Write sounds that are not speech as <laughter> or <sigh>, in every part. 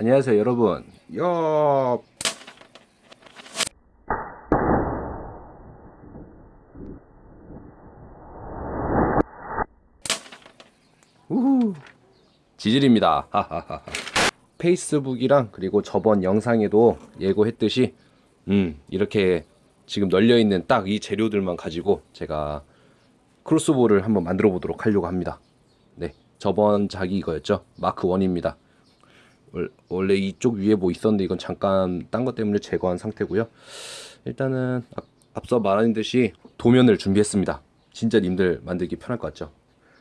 안녕하세요 여러분. 야 우후. 지질입니다. 페이스북이랑 그리고 저번 영상에도 예고했듯이 음 이렇게 지금 널려있는 딱 이 재료들만 가지고 제가 크로스볼을 한번 만들어 보도록 하려고 합니다. 네 저번 작이 이거였죠? 마크 1입니다 원래 이쪽 위에 뭐 있었는데 이건 잠깐 딴 것 때문에 제거한 상태고요. 일단은 앞, 앞서 말한 듯이 도면을 준비했습니다. 진짜 님들 만들기 편할 것 같죠?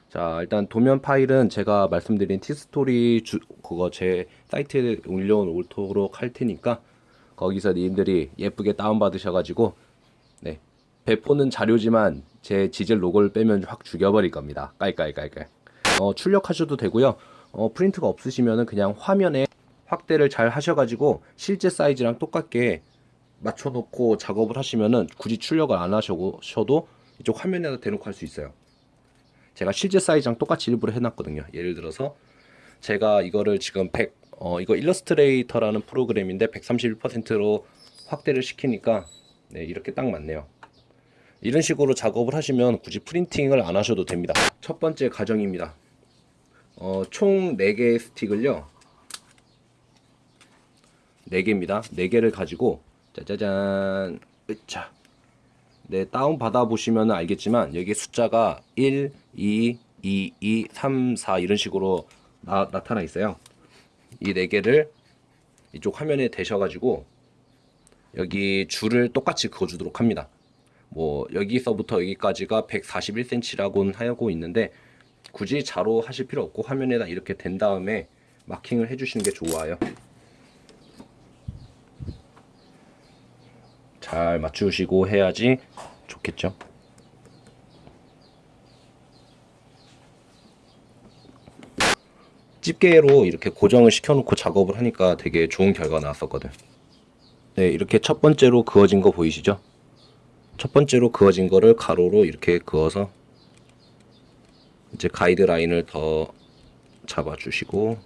자 일단 도면 파일은 제가 말씀드린 티스토리 주, 그거 제 사이트에 올려놓도록 할 테니까 거기서 님들이 예쁘게 다운받으셔 가지고 네. 배포는 자유지만 제 지젤 로고를 빼면 확 죽여버릴 겁니다. 깔깔깔깔. 어, 출력하셔도 되고요 어, 프린트가 없으시면은 그냥 화면에 확대를 잘 하셔가지고 실제 사이즈랑 똑같게 맞춰놓고 작업을 하시면은 굳이 출력을 안 하셔도 이쪽 화면에다 대놓고 할 수 있어요. 제가 실제 사이즈랑 똑같이 일부러 해놨거든요. 예를 들어서 제가 이거를 지금 100 어, 이거 일러스트레이터라는 프로그램인데 131%로 확대를 시키니까 네, 이렇게 딱 맞네요. 이런 식으로 작업을 하시면 굳이 프린팅을 안 하셔도 됩니다. 첫 번째 과정입니다 어, 총 4개의 스틱을요. 4개입니다. 4개를 가지고 짜자잔. 으차. 네 다운 받아 보시면 알겠지만 여기 숫자가 1, 2, 2, 2, 3, 4 이런 식으로 나, 나타나 있어요. 이 4개를 이쪽 화면에 대셔가지고 여기 줄을 똑같이 그어주도록 합니다. 뭐 여기서부터 여기까지가 141cm라고 하고 있는데 굳이 자로 하실 필요 없고 화면에다 이렇게 된 다음에 마킹을 해주시는 게 좋아요. 잘 맞추시고 해야지 좋겠죠? 집게로 이렇게 고정을 시켜놓고 작업을 하니까 되게 좋은 결과가 나왔었거든. 네 이렇게 첫 번째로 그어진 거 보이시죠? 첫 번째로 그어진 거를 가로로 이렇게 그어서 이제 가이드라인을 더 잡아주시고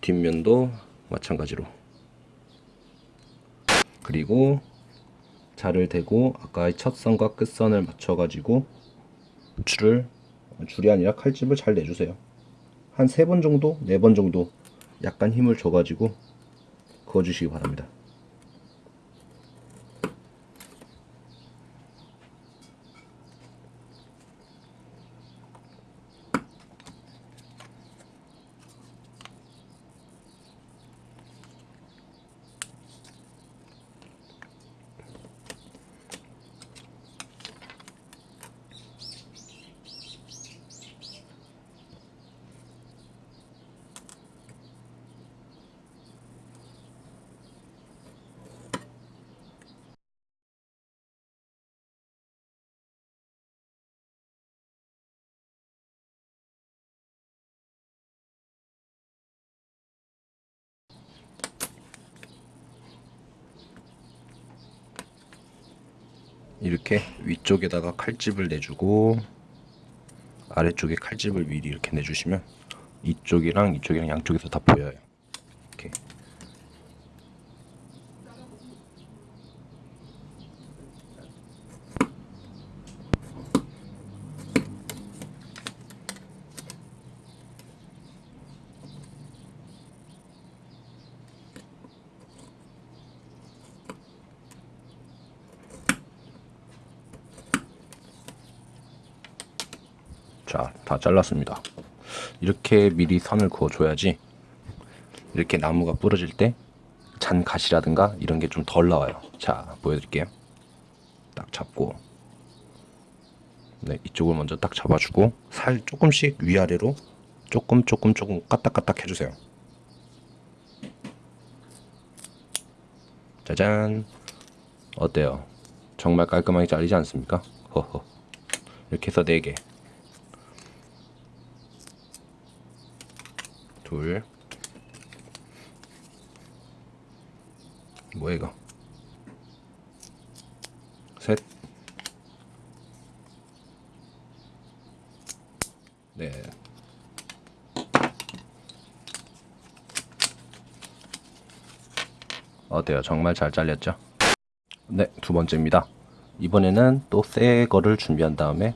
뒷면도 마찬가지로. 그리고 자를 대고 아까의 첫 선과 끝선을 맞춰가지고 줄을 줄이 아니라 칼집을 잘 내주세요. 한 세 번 정도, 네 번 정도 약간 힘을 줘가지고 그어주시기 바랍니다 이렇게 위쪽에다가 칼집을 내주고 아래쪽에 칼집을 미리 이렇게 내주시면 이쪽이랑 이쪽이랑 양쪽에서 다 보여요 자, 다 잘랐습니다. 이렇게 미리 선을 그어줘야지 이렇게 나무가 부러질 때 잔가시라든가 이런 게 좀 덜 나와요. 자, 보여드릴게요. 딱 잡고 네, 이쪽을 먼저 딱 잡아주고 살 조금씩 위아래로 조금 조금 조금 까딱까딱 해주세요. 짜잔 어때요? 정말 깔끔하게 잘리지 않습니까? 허허 이렇게 해서 4개 둘 뭐야 이거 셋 넷, 어때요? 정말 잘 잘렸죠? 네, 두 번째입니다. 이번에는 또 새 거를 준비한 다음에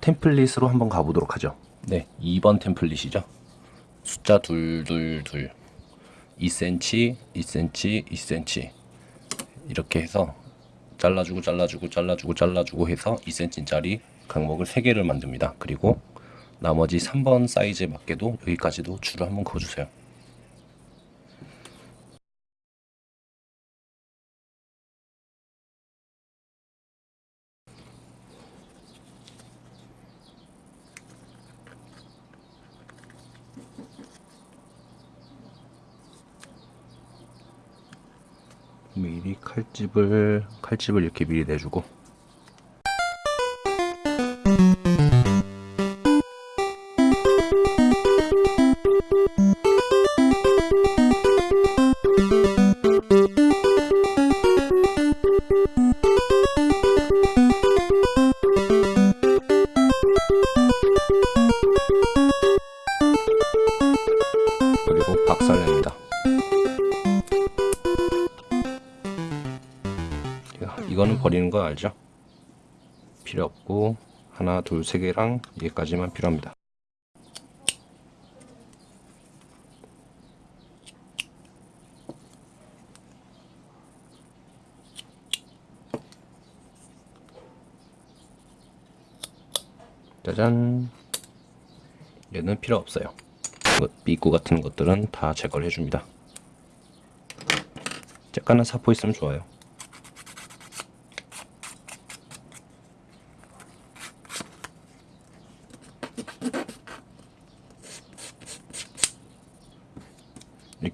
템플릿으로 한번 가보도록 하죠. 네, 2번 템플릿이죠. 숫자 둘둘둘 2cm, 2cm, 2cm 이렇게 해서 잘라주고 잘라주고 잘라주고 잘라주고 해서 2cm짜리 강목을 3개를 만듭니다. 그리고 나머지 3번 사이즈에 맞게도 여기까지도 줄을 한번 그어주세요. 미리 칼집을 칼집을 이렇게 미리 내주고 버리는 거 알죠? 필요 없고 하나 둘 세 개랑 얘까지만 필요합니다. 짜잔 얘는 필요 없어요. 삐꾸 같은 것들은 다 제거를 해줍니다. 쬐깐한 사포 있으면 좋아요.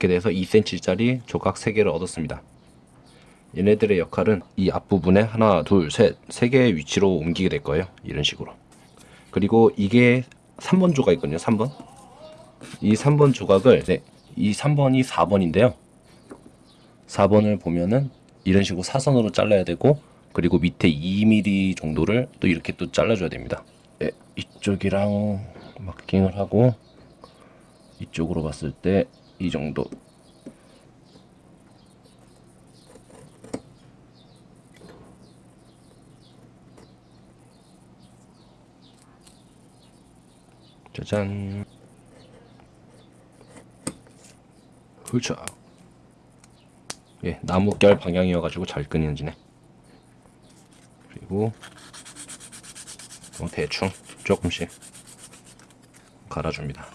이렇게 돼서 2cm짜리 조각 3개를 얻었습니다. 얘네들의 역할은 이 앞부분에 하나, 둘, 셋, 세 개의 위치로 옮기게 될 거예요. 이런 식으로. 그리고 이게 3번 조각이거든요. 3번. 이 3번 조각을 네, 이 3번이 4번인데요. 4번을 보면은 이런 식으로 사선으로 잘라야 되고 그리고 밑에 2mm 정도를 또 이렇게 또 잘라줘야 됩니다. 네, 이쪽이랑 마킹을 하고 이쪽으로 봤을 때 이 정도. 짜잔. 훌쩍. 예, 나무결 방향이어가지고 잘 끊이지네. 그리고 뭐 대충 조금씩 갈아줍니다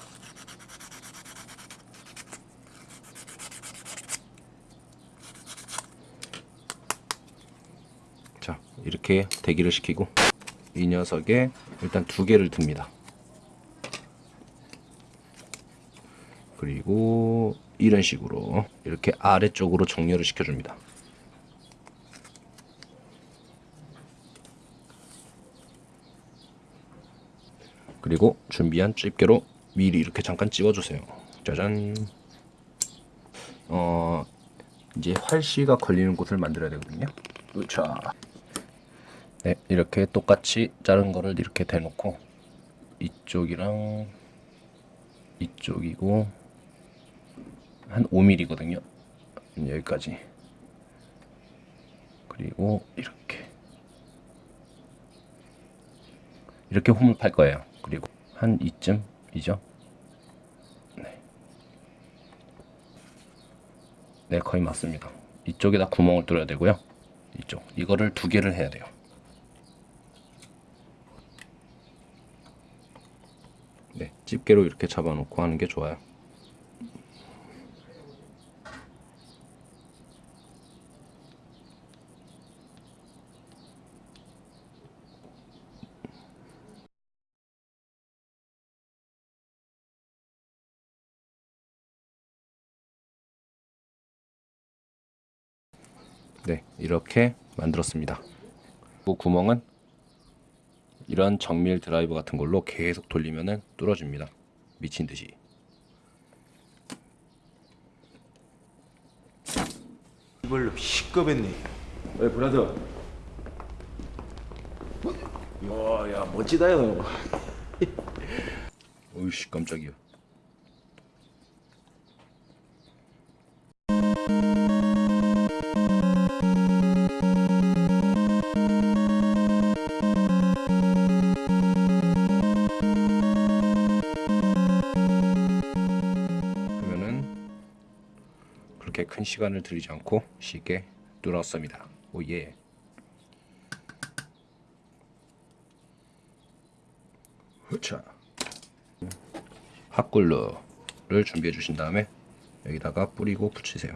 자 이렇게 대기를 시키고 이 녀석에 일단 두 개를 듭니다. 그리고 이런 식으로 이렇게 아래쪽으로 정렬을 시켜줍니다. 그리고 준비한 집게로 미리 이렇게 잠깐 찍어주세요. 짜잔. 어 이제 활씨가 걸리는 곳을 만들어야 되거든요. 으차 네 이렇게 똑같이 자른 거를 이렇게 대놓고 이쪽이랑 이쪽이고 한 5mm거든요. 여기까지. 그리고 이렇게. 이렇게 홈을 팔 거예요. 그리고 한 이쯤이죠? 네. 네 거의 맞습니다. 이쪽에다 구멍을 뚫어야 되고요. 이쪽. 이거를 두 개를 해야 돼요 네 집게로 이렇게 잡아놓고 하는 게 좋아요 네, 이렇게 만들었습니다. 그 구멍은 이런 정밀 드라이버 같은 걸로 계속 돌리면은 뚫어집니다. 미친 듯이. 이걸로 시급했네. 왜 브라더? 야, 야 멋지다 요 <laughs> 어이씨 깜짝이야. 이렇게 큰 시간을 들이지 않고 쉽게 뚫었습니다. 오예. 후차. 핫글루를 준비해 주신 다음에 여기다가 뿌리고 붙이세요.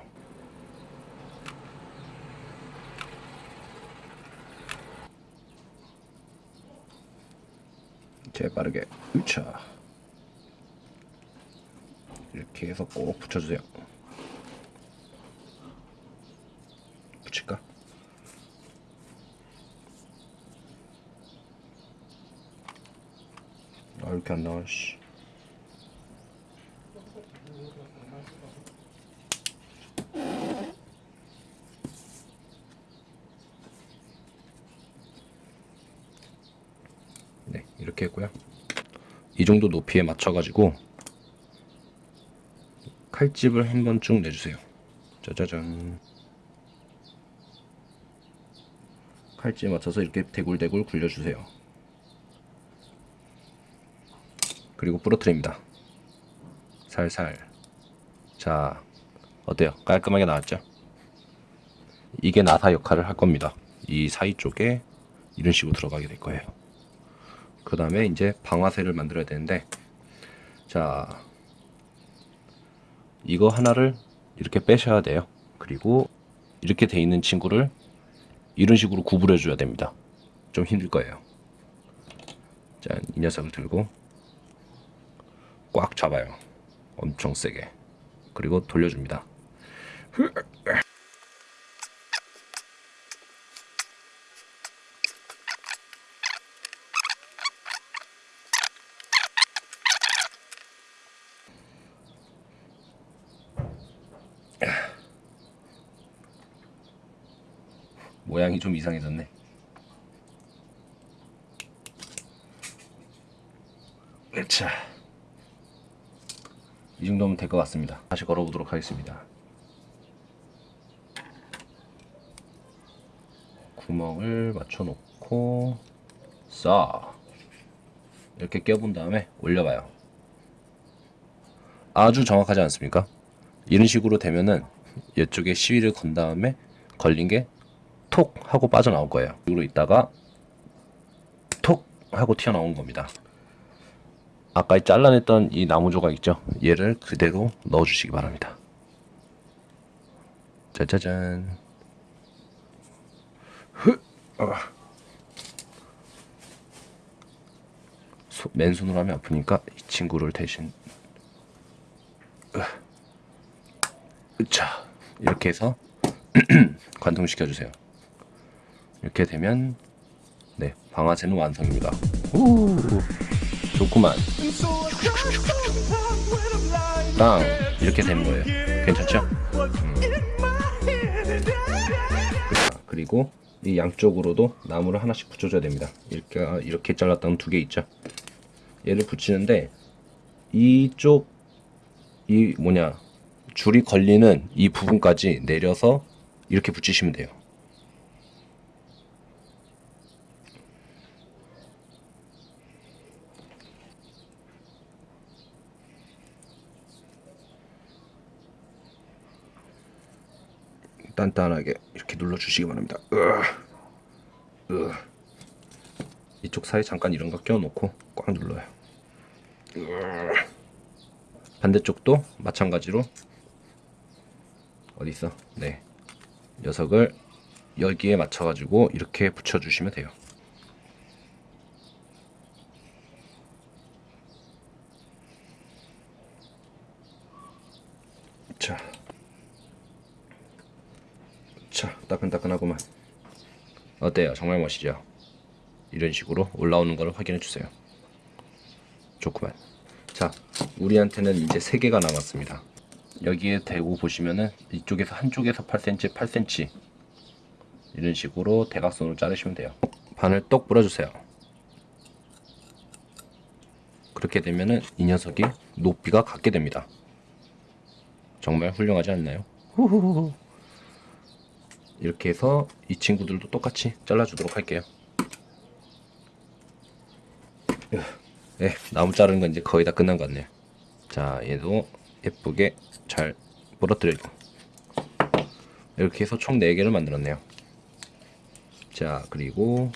재빠르게 으차 이렇게 해서 꼭 붙여주세요 붙일까? 나와 씨. 네 이렇게 했고요. 이 정도 높이에 맞춰가지고 칼집을 한 번 쭉 내주세요. 짜자잔. 칼집 맞춰서 이렇게 대굴대굴 굴려주세요 그리고 부러뜨립니다. 살살. 자 어때요? 깔끔하게 나왔죠? 이게 나사 역할을 할 겁니다. 이 사이 쪽에 이런 식으로 들어가게 될 거예요. 그 다음에 이제 방아쇠를 만들어야 되는데 자 이거 하나를 이렇게 빼셔야 돼요. 그리고 이렇게 돼 있는 친구를 이런 식으로 구부려 줘야 됩니다. 좀 힘들 거예요. 자 이 녀석을 들고 꽉 잡아요. 엄청 세게. 그리고 돌려줍니다. 모양이 좀 이상해졌네. 자, 이 정도면 될 것 같습니다. 다시 걸어보도록 하겠습니다. 구멍을 맞춰 놓고 쏴 이렇게 껴본 다음에 올려봐요. 아주 정확하지 않습니까? 이런 식으로 되면은 이쪽에 시위를 건 다음에 걸린 게 톡 하고 빠져나올 거예요. 이로 있다가 톡 하고 튀어나온 겁니다. 아까 잘라냈던 이 나무 조각 있죠? 얘를 그대로 넣어주시기 바랍니다. 짜자잔. 흐. 아. 소- 맨손으로 하면 아프니까 이 친구를 대신 으. 자 이렇게 해서 <clears throat> 관통시켜 주세요. 이렇게 되면 네 방아쇠는 완성입니다. 오 좋구만. 땅 이렇게 되는 거예요. 괜찮죠? 음. 자, 그리고 이 양쪽으로도 나무를 하나씩 붙여줘야 됩니다. 이렇게 이렇게 잘랐던 두 개 있죠. 얘를 붙이는데 이쪽 이 뭐냐 줄이 걸리는 이 부분까지 내려서 이렇게 붙이시면 돼요. 단단하게 이렇게 눌러주시기 바랍니다. 으, 으. 이쪽 사이 잠깐 이런 거 껴놓고 꽉 눌러요. 으. 반대쪽도 마찬가지로 어디 있어? 네, 녀석을 여기에 맞춰가지고 이렇게 붙여주시면 돼요. 자. 자, 따끈따끈하구만. 어때요? 정말 멋이죠? 이런 식으로 올라오는 걸 확인해 주세요. 좋구만. 자, 우리한테는 이제 세 개가 남았습니다. 여기에 대고 보시면은 이쪽에서 한쪽에서 8cm, 8cm 이런 식으로 대각선으로 자르시면 돼요. 반을 똑 뿌려주세요. 그렇게 되면은 이 녀석이 높이가 같게 됩니다. 정말 훌륭하지 않나요? 이렇게 해서 이 친구들도 똑같이 잘라주도록 할게요. 네, 나무 자르는 건 이제 거의 다 끝난 것 같네요. 자, 얘도 예쁘게 잘 부러뜨리고 이렇게 해서 총 4개를 만들었네요. 자, 그리고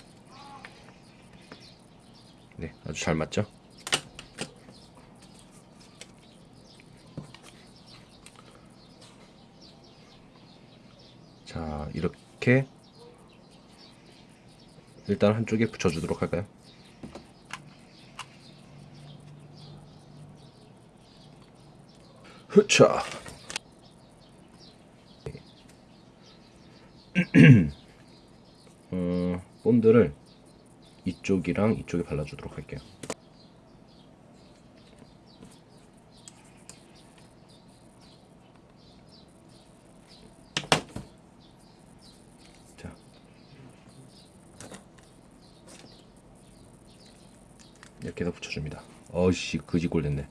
네, 아주 잘 맞죠? 자, 이렇게 일단 한쪽에 붙여주도록 할까요? 흐차. <clears throat> 어, 본드를 이쪽이랑 이쪽에 발라주도록 할게요. 자, 이렇게 해서 붙여줍니다. 어씨 그지골 됐네.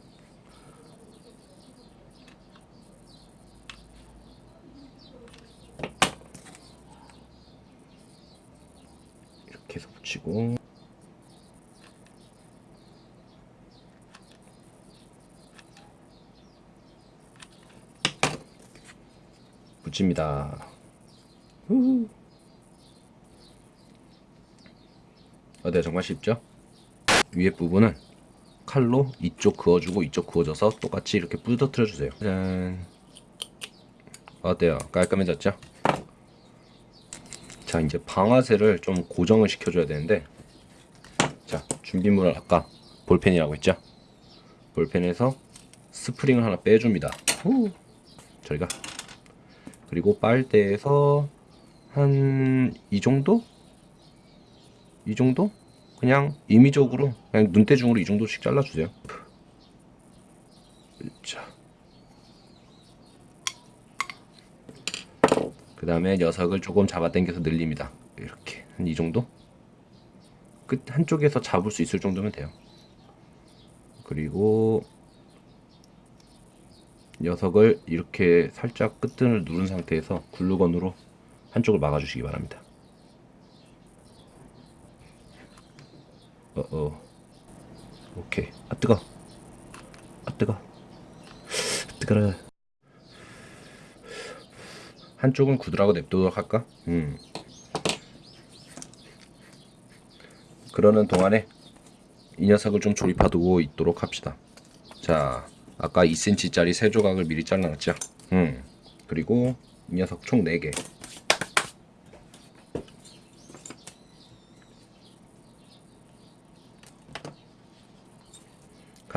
이렇게 해서 붙이고 붙입니다. 후. 어때 정말 쉽죠? 위에 부분은 칼로 이쪽 그어주고 이쪽 그어줘서 똑같이 이렇게 부서뜨려 주세요. 짠. 어때요? 깔끔해졌죠? 자 이제 방아쇠를 좀 고정을 시켜줘야 되는데 자 준비물을 아까 볼펜이라고 했죠 볼펜에서 스프링을 하나 빼줍니다 후. 저희가 그리고 빨대에서 한 이 정도 이 정도 그냥 임의적으로 그냥 눈대중으로 이 정도씩 잘라주세요 자. 그 다음에 녀석을 조금 잡아당겨서 늘립니다. 이렇게 한 이 정도? 끝 한쪽에서 잡을 수 있을 정도면 돼요. 그리고 녀석을 이렇게 살짝 끝끈을 누른 상태에서 글루건으로 한쪽을 막아주시기 바랍니다. 어어 오케이 아 뜨거 아 뜨거 뜨거라 한쪽은 굳으라고 냅두도록 할까? 음. 그러는 동안에 이 녀석을 좀 조립하두고 있도록 합시다. 자, 아까 2cm짜리 세 조각을 미리 잘라놨죠? 음. 그리고 이 녀석 총 4개.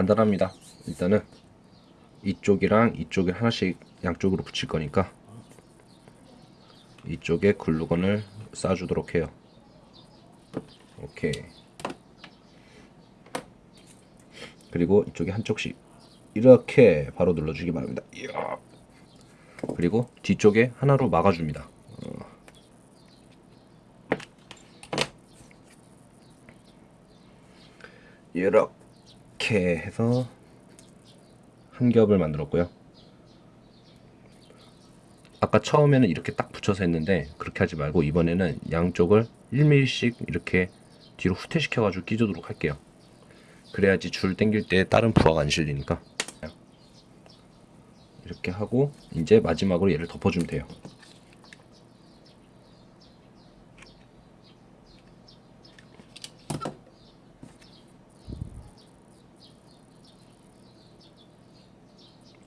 간단합니다. 일단은 이쪽이랑 이쪽에 하나씩 양쪽으로 붙일 거니까 이쪽에 글루건을 쏴주도록 해요. 오케이. 그리고 이쪽에 한쪽씩 이렇게 바로 눌러주기 바랍니다. 그리고 뒤쪽에 하나로 막아줍니다. 어. 이렇게 해서 한 겹을 만들었고요. 아까 처음에는 이렇게 딱 붙여서 했는데 그렇게 하지 말고 이번에는 양쪽을 1mm씩 이렇게 뒤로 후퇴시켜 가지고 끼주도록 할게요. 그래야지 줄 당길 때 다른 부하가 안 실리니까. 이렇게 하고 이제 마지막으로 얘를 덮어주면 돼요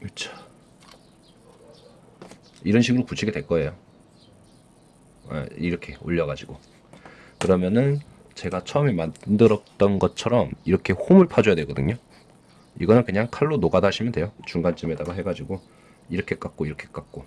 그렇죠 이런 식으로 붙이게 될 거예요. 아, 이렇게 올려가지고 그러면은 제가 처음에 만들었던 것처럼 이렇게 홈을 파줘야 되거든요. 이거는 그냥 칼로 노가다 하시면 돼요. 중간쯤에다가 해가지고 이렇게 깎고 이렇게 깎고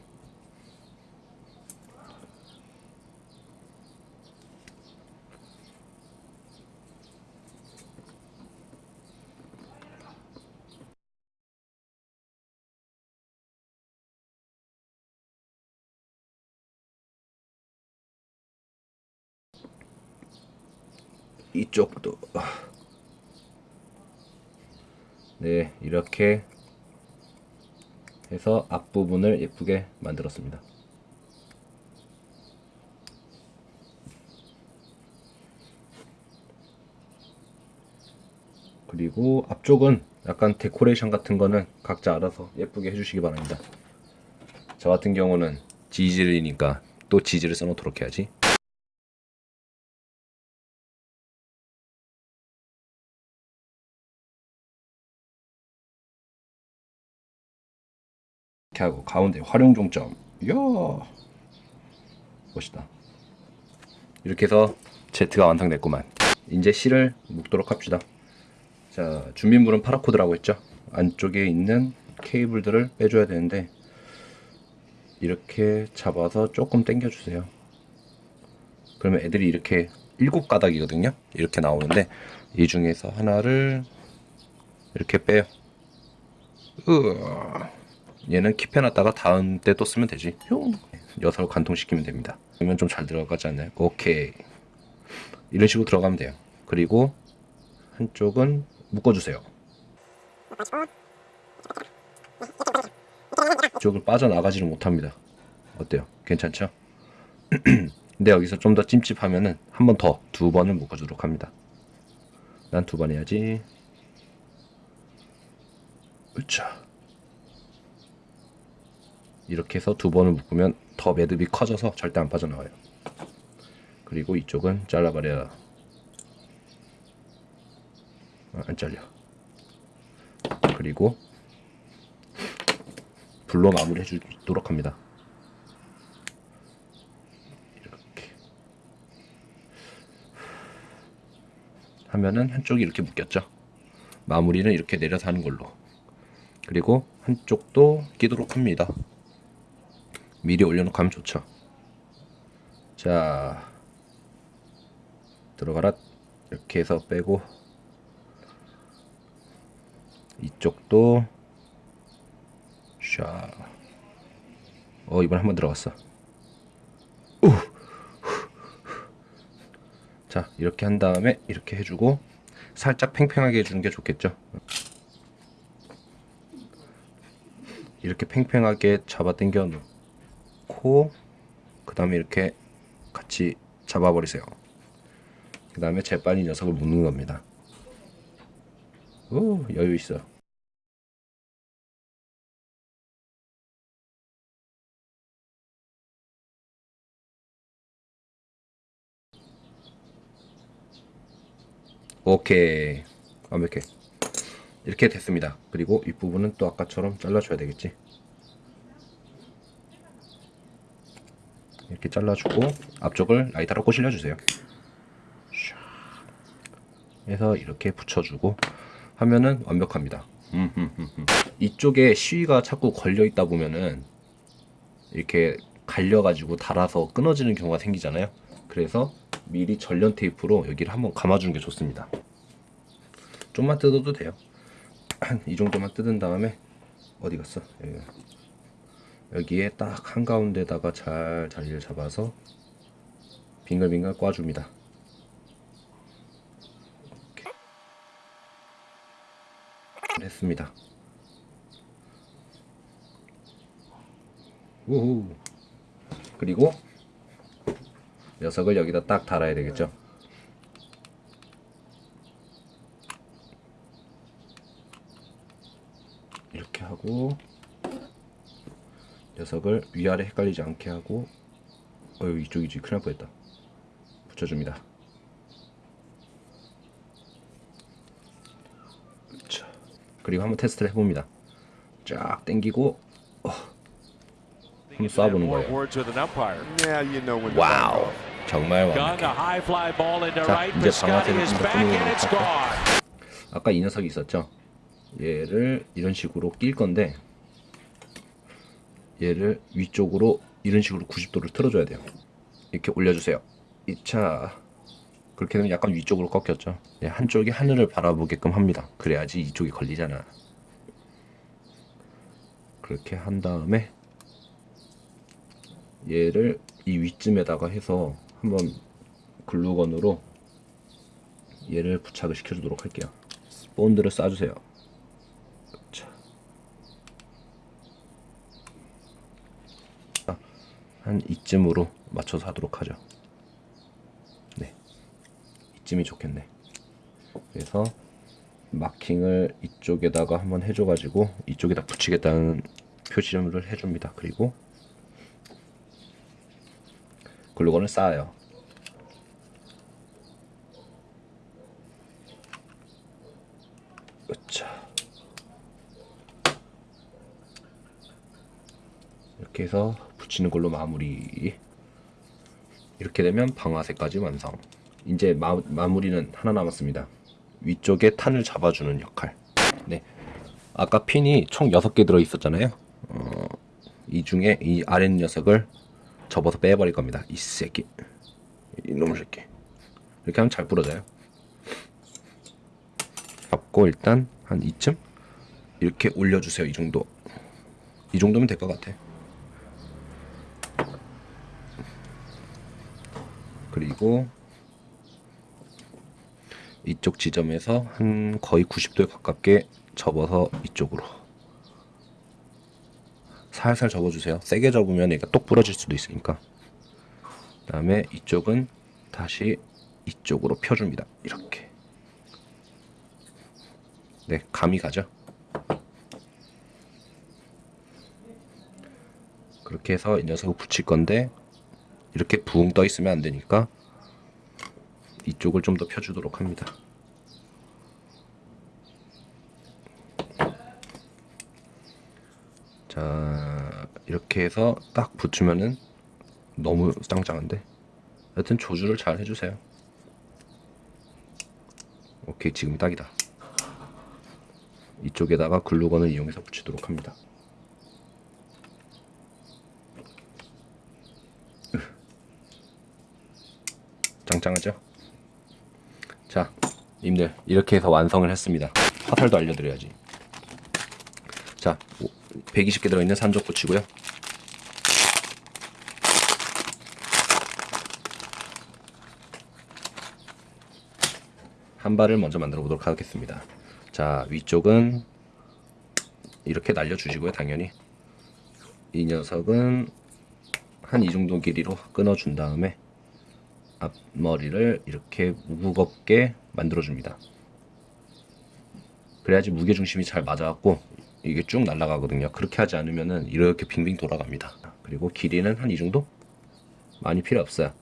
이쪽도. 네 이렇게 해서 앞부분을 예쁘게 만들었습니다. 그리고 앞쪽은 약간 데코레이션 같은 거는 각자 알아서 예쁘게 해주시기 바랍니다. 저 같은 경우는 지질이니까 또 지질을 써놓도록 해야지. 이렇게 하고 가운데 활용 종점. 이야 멋있다. 이렇게 해서 Z가 완성됐구만. 이제 C를 묶도록 합시다. 자, 준비물은 파라코드라고 했죠. 안쪽에 있는 케이블들을 빼줘야 되는데 이렇게 잡아서 조금 당겨 주세요. 그러면 애들이 이렇게 일곱 가닥이거든요. 이렇게 나오는데 이 중에서 하나를 이렇게 빼요. 으아. 얘는 킵해놨다가 다음 때 또 쓰면 되지. 흉. 녀석을 관통시키면 됩니다. 그러면 좀 잘 들어가지 않나요? 오케이. 이런 식으로 들어가면 돼요. 그리고 한쪽은 묶어주세요. 이쪽을 빠져나가지를 못합니다. 어때요? 괜찮죠? <clears throat> 근데 여기서 좀 더 찜찜하면은 한 번 더 두 번을 묶어주도록 합니다. 난 두 번 해야지. 으차. 이렇게 해서 두 번을 묶으면 더 매듭이 커져서 절대 안 빠져나와요. 그리고 이쪽은 잘라버려. 아, 안 잘려. 그리고 불로 마무리 해주도록 합니다. 이렇게 하면은 한쪽이 이렇게 묶였죠. 마무리는 이렇게 내려서 하는 걸로. 그리고 한쪽도 끼도록 합니다. 미리 올려놓고 하면 좋죠. 자, 들어가라. 이렇게 해서 빼고 이쪽도 샤. 어 이번 한번 들어갔어. 우. 자 이렇게 한 다음에 이렇게 해주고 살짝 팽팽하게 해주는 게 좋겠죠. 이렇게 팽팽하게 잡아 당겨 놓고 그 다음에 이렇게 같이 잡아버리세요. 그 다음에 재빨리 녀석을 묶는 겁니다. 오 여유 있어. 오케이 완벽해 이렇게 됐습니다 그리고 윗부분은 또 아까처럼 잘라줘야 되겠지 이렇게 잘라주고 앞쪽을 라이터로 꼬실려 주세요. 해서 이렇게 붙여주고 하면은 완벽합니다. 이쪽에 시위가 자꾸 걸려 있다 보면은 이렇게 갈려가지고 달아서 끊어지는 경우가 생기잖아요. 그래서 미리 전련 테이프로 여기를 한번 감아주는 게 좋습니다. 좀만 뜯어도 돼요. 한 <clears throat> 이 정도만 뜯은 다음에 어디 갔어? 여기. 여기에 딱 한가운데다가 잘 자리를 잡아서 빙글빙글 꽈줍니다. 이렇게. 했습니다. 우후. 그리고 녀석을 여기다 딱 달아야 되겠죠? 이렇게 하고 녀석을 위아래 헷갈리지 않게 하고 어유 이쪽이지 큰일 날 뻔했다 붙여줍니다 자, 그리고 한번 테스트를 해봅니다 쫙 당기고 어, 한번 쏴보는 거예요 Wow. 정말 완벽해 자. 이제 방아쇠를 건. 아까 이 녀석이 있었죠 얘를 이런 식으로 낄 건데 얘를 위쪽으로 이런 식으로 90도를 틀어줘야 돼요. 이렇게 올려주세요. 2차. 그렇게 되면 약간 위쪽으로 꺾였죠. 네, 한쪽이 하늘을 바라보게끔 합니다. 그래야지 이쪽이 걸리잖아. 그렇게 한 다음에 얘를 이 위쯤에다가 해서 한번 글루건으로 얘를 부착을 시켜주도록 할게요. 본드를 쏴주세요 자. 아, 한 이쯤으로 맞춰서 하도록 하죠 네 이쯤이 좋겠네 그래서 마킹을 이쪽에다가 한번 해줘 가지고 이쪽에다 붙이겠다는 표시를 해줍니다 그리고 글루건을 쌓아요. 으차. 이렇게 해서 붙이는 걸로 마무리. 이렇게 되면 방아쇠까지 완성. 이제 마, 마무리는 하나 남았습니다. 위쪽에 탄을 잡아주는 역할. 네. 아까 핀이 총 6개 들어 있었잖아요. 어, 이 중에 이 아랫 녀석을 접어서 빼버릴 겁니다. 이 새끼. 이놈의 새끼. 이렇게 하면 잘 부러져요. 잡고 일단 한 이쯤 이렇게 올려주세요. 이 정도. 이 정도면 될 것 같아. 그리고 이쪽 지점에서 한 거의 90도에 가깝게 접어서 이쪽으로 살살 접어주세요. 세게 접으면 얘가 똑 부러질 수도 있으니까. 그 다음에 이쪽은 다시 이쪽으로 펴줍니다. 이렇게. 네, 감이 가죠. 그렇게 해서 이 녀석을 붙일 건데 이렇게 붕 떠 있으면 안 되니까 이쪽을 좀 더 펴주도록 합니다. 자 이렇게 해서 딱 붙으면은 너무 짱짱한데 여튼 조주를 잘 해주세요. 오케이 지금 딱이다. 이쪽에다가 글루건을 이용해서 붙이도록 합니다. 짱짱하죠? 자, 님들 이렇게 해서 완성을 했습니다. 화살도 알려드려야지. 자, 120개 들어있는 산적 붙이고요. 한 발을 먼저 만들어 보도록 하겠습니다. 자, 위쪽은 이렇게 날려주시고요, 당연히. 이 녀석은 한 이 정도 길이로 끊어준 다음에 앞머리를 이렇게 무겁게 만들어줍니다. 그래야지 무게중심이 잘 맞아갖고 이게 쭉 날아가거든요. 그렇게 하지 않으면은 이렇게 빙빙 돌아갑니다. 그리고 길이는 한 이 정도? 많이 필요 없어요.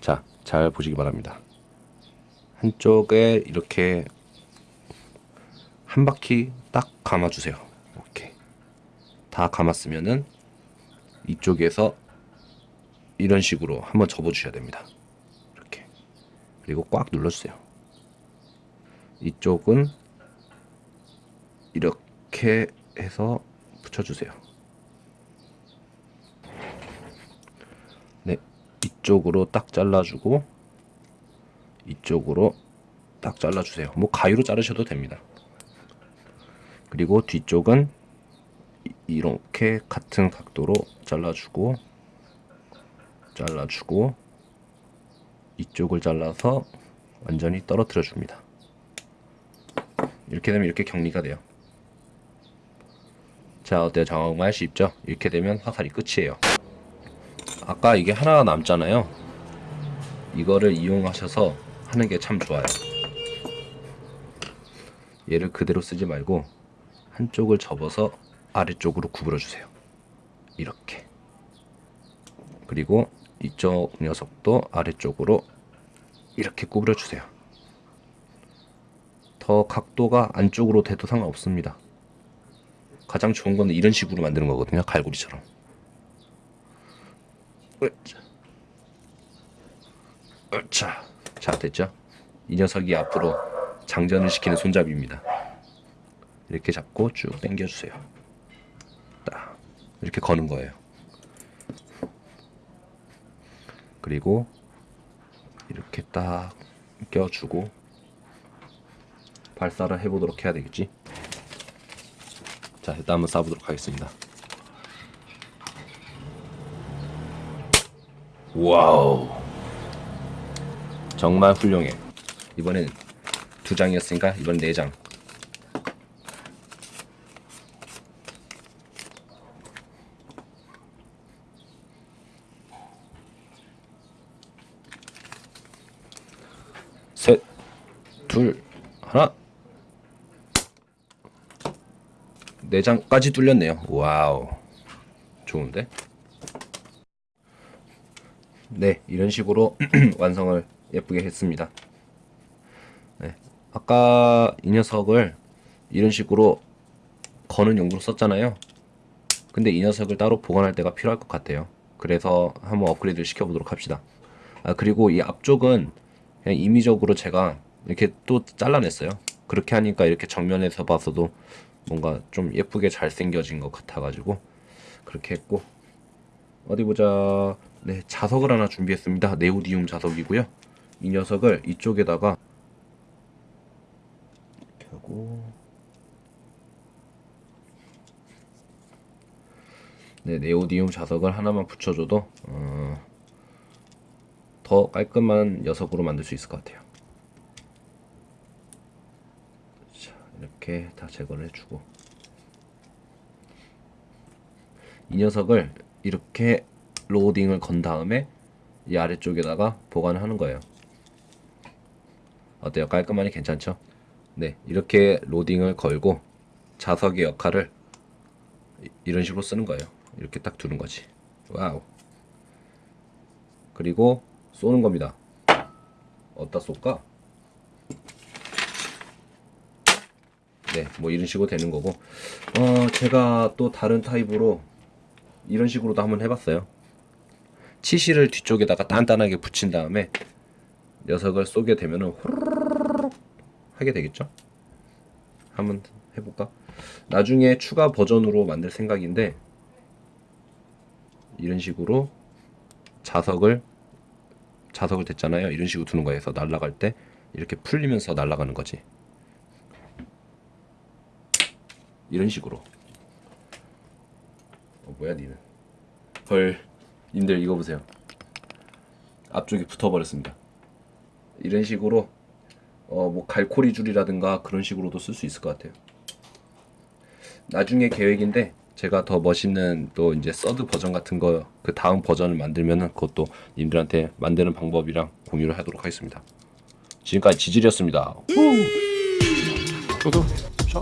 자, 잘 보시기 바랍니다. 한쪽에 이렇게 한 바퀴 딱 감아주세요. 오케이. 다 감았으면은 이쪽에서 이런 식으로 한번 접어주셔야 됩니다. 이렇게. 그리고 꽉 눌러주세요. 이쪽은 이렇게 해서 붙여주세요. 네, 이쪽으로 딱 잘라주고 이쪽으로 딱 잘라주세요. 뭐 가위로 자르셔도 됩니다. 그리고 뒤쪽은 이- 이렇게 같은 각도로 잘라주고 잘라주고 이쪽을 잘라서 완전히 떨어뜨려 줍니다. 이렇게 되면 이렇게 격리가 돼요. 자 어때요? 정말 쉽죠? 이렇게 되면 화살이 끝이에요. 아까 이게 하나가 남잖아요. 이거를 이용하셔서 하는 게 참 좋아요. 얘를 그대로 쓰지 말고 한쪽을 접어서 아래쪽으로 구부려 주세요. 이렇게. 그리고 이쪽 녀석도 아래쪽으로 이렇게 구부려 주세요. 더 각도가 안쪽으로 돼도 상관없습니다. 가장 좋은 거는 이런 식으로 만드는 거거든요. 갈고리처럼. 으쌰. 으쌰. 자, 됐죠? 이 녀석이 앞으로 장전을 시키는 손잡이입니다. 이렇게 잡고 쭉 당겨주세요. 딱 이렇게 거는 거예요. 그리고 이렇게 딱 껴주고 발사를 해보도록 해야 되겠지. 자, 일단 한번 쏴보도록 하겠습니다. 와우, 정말 훌륭해. 이번엔 두 장이었으니까 이번 네 장. 셋, 둘, 하나. 네 장까지 뚫렸네요. Wow. 좋은데? 네, 이런 식으로 <clears throat> 완성을 예쁘게 했습니다. 네, 아까 이 녀석을 이런 식으로 거는 용도로 썼잖아요. 근데 이 녀석을 따로 보관할 때가 필요할 것 같아요. 그래서 한번 업그레이드를 시켜보도록 합시다. 아, 그리고 이 앞쪽은 그냥 임의적으로 제가 이렇게 또 잘라냈어요. 그렇게 하니까 이렇게 정면에서 봤어도 뭔가 좀 예쁘게 잘생겨진 것 같아가지고 그렇게 했고. 어디 보자. 네 자석을 하나 준비했습니다. 네오디움 자석이고요. 이 녀석을 이쪽에다가 이렇게 하고. 네 네오디움 자석을 하나만 붙여줘도 어, 더 깔끔한 녀석으로 만들 수 있을 것 같아요 자 이렇게 다 제거를 해주고 이 녀석을 이렇게 로딩을 건 다음에 이 아래쪽에다가 보관을 하는 거예요. 어때요? 깔끔하니 괜찮죠? 네, 이렇게 로딩을 걸고 자석의 역할을 이- 이런 식으로 쓰는 거예요. 이렇게 딱 두는 거지. wow. 그리고 쏘는 겁니다. 어디다 쏠까? 네, 뭐 이런 식으로 되는 거고. 어, 제가 또 다른 타입으로 이런 식으로도 한번 해봤어요. 치실을 뒤쪽에다가 단단하게 붙인 다음에 녀석을 쏘게 되면은 호로록 하게 되겠죠? 한번 해볼까? 나중에 추가 버전으로 만들 생각인데 이런 식으로 자석을 자석을 됐잖아요. 이런 식으로 두는 거에서 날아갈 때 이렇게 풀리면서 날아가는 거지. 이런 식으로. 어, 뭐야 니는? 헐, 님들 이거 보세요. 앞쪽에 붙어버렸습니다. 이런 식으로 어 뭐 갈코리 줄이라든가 그런 식으로도 쓸 수 있을 것 같아요. 나중에 계획인데 제가 더 멋있는 또 이제 서드 버전 같은 거 그 다음 버전을 만들면은 그것도 님들한테 만드는 방법이랑 공유를 하도록 하겠습니다. 지금까지 지질이었습니다. Tudo. Só.